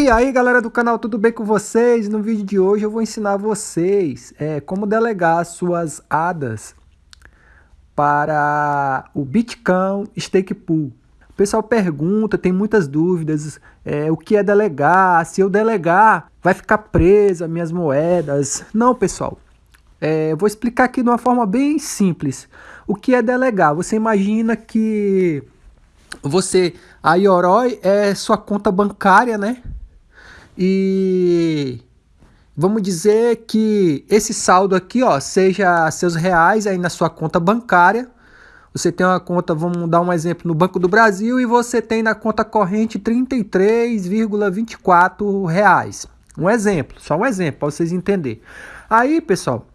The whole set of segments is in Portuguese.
E aí galera do canal, tudo bem com vocês? No vídeo de hoje eu vou ensinar vocês é, como delegar suas ADAs para o Bitcoin Stake Pool. O pessoal pergunta, tem muitas dúvidas, é, o que é delegar, se eu delegar vai ficar presa minhas moedas. Não pessoal, é, eu vou explicar aqui de uma forma bem simples. O que é delegar? Você imagina que você, a Yoroi é sua conta bancária, né? E vamos dizer que esse saldo aqui, ó, seja seus reais aí na sua conta bancária. Você tem uma conta, vamos dar um exemplo, no Banco do Brasil e você tem na conta corrente 33,24 reais. Um exemplo, só um exemplo para vocês entenderem. Aí, pessoal,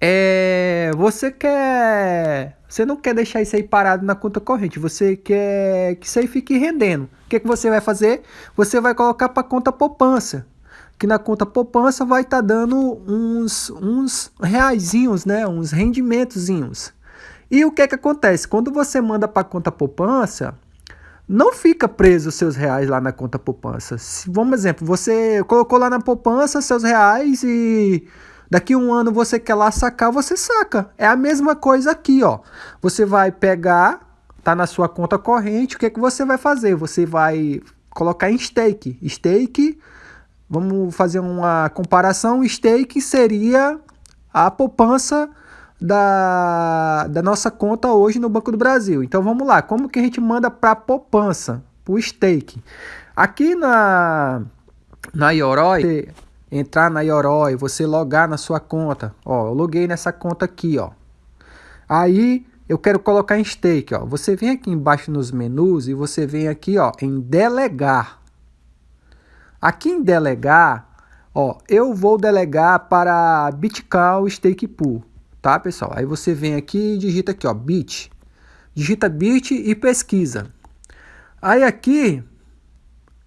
é, você quer, você não quer deixar isso aí parado na conta corrente, você quer que isso aí fique rendendo. Que, que você vai fazer? Você vai colocar para conta poupança, que na conta poupança vai estar tá dando uns, uns reaisinhos, né? uns rendimentozinhos. E o que, que acontece? Quando você manda para conta poupança, não fica preso os seus reais lá na conta poupança. Se, vamos exemplo, você colocou lá na poupança seus reais e Daqui um ano você quer lá sacar, você saca. É a mesma coisa aqui, ó. Você vai pegar, tá na sua conta corrente, o que, é que você vai fazer? Você vai colocar em stake. Stake, vamos fazer uma comparação, stake seria a poupança da, da nossa conta hoje no Banco do Brasil. Então vamos lá, como que a gente manda para poupança, para o stake? Aqui na, na Yoroi, entrar na Yoroi, você logar na sua conta. Ó, eu loguei nessa conta aqui, ó. Aí eu quero colocar em stake, ó. Você vem aqui embaixo nos menus e você vem aqui, ó, em delegar. Aqui em delegar, ó, eu vou delegar para Bitcoin Stake Pool, tá, pessoal? Aí você vem aqui e digita aqui, ó, bit. Digita bit e pesquisa. Aí aqui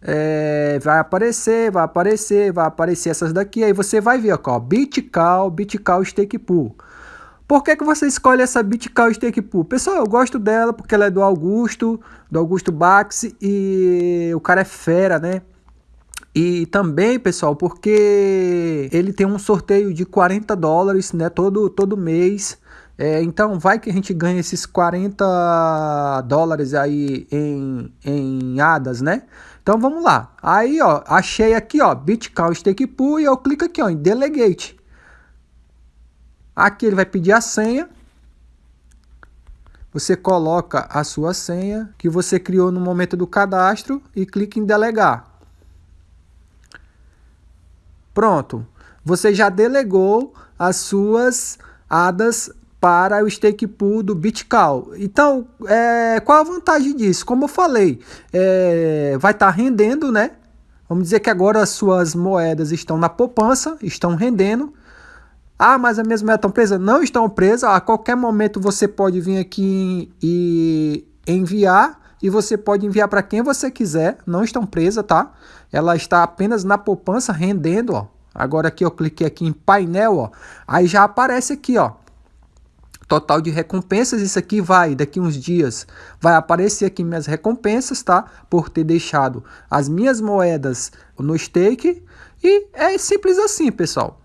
é, vai aparecer, vai aparecer, vai aparecer essas daqui. Aí você vai ver, ó, Bitcal, Bitcal Stake Pool. Por que, que você escolhe essa Bitcal Stake Pool? Pessoal, eu gosto dela porque ela é do Augusto, do Augusto Bax e o cara é fera, né? E também, pessoal, porque ele tem um sorteio de 40 dólares, né, todo, todo mês. É, então, vai que a gente ganha esses 40 dólares aí em, em hadas, né? Então, vamos lá. Aí, ó, achei aqui, ó, Bitcoin Stake Pool e eu clico aqui, ó, em Delegate. Aqui ele vai pedir a senha. Você coloca a sua senha que você criou no momento do cadastro e clica em Delegar. Pronto. Você já delegou as suas hadas para o stake pool do Bitcal. Então, é, qual a vantagem disso? Como eu falei, é, vai estar tá rendendo, né? Vamos dizer que agora as suas moedas estão na poupança, estão rendendo. Ah, mas as minhas moedas estão presas? Não estão presas. A qualquer momento você pode vir aqui e enviar. E você pode enviar para quem você quiser. Não estão presas, tá? Ela está apenas na poupança rendendo, ó. Agora aqui eu cliquei aqui em painel, ó. Aí já aparece aqui, ó total de recompensas, isso aqui vai, daqui uns dias, vai aparecer aqui minhas recompensas, tá? Por ter deixado as minhas moedas no stake. E é simples assim, pessoal.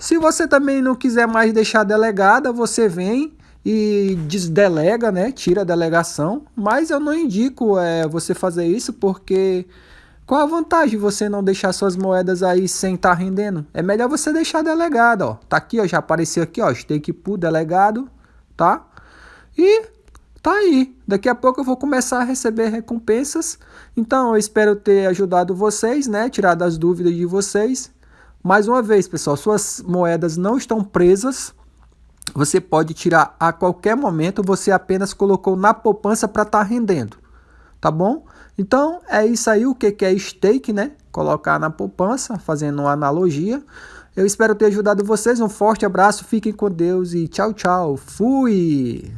Se você também não quiser mais deixar delegada, você vem e desdelega, né? Tira a delegação. Mas eu não indico é, você fazer isso porque... Qual a vantagem de você não deixar suas moedas aí sem estar tá rendendo? É melhor você deixar delegado, ó. Tá aqui, ó, já apareceu aqui, ó, stake pool delegado, tá? E tá aí. Daqui a pouco eu vou começar a receber recompensas. Então eu espero ter ajudado vocês, né? Tirado as dúvidas de vocês. Mais uma vez, pessoal, suas moedas não estão presas. Você pode tirar a qualquer momento. Você apenas colocou na poupança para estar tá rendendo tá bom? Então, é isso aí, o que é stake, né? Colocar na poupança, fazendo uma analogia. Eu espero ter ajudado vocês, um forte abraço, fiquem com Deus e tchau, tchau, fui!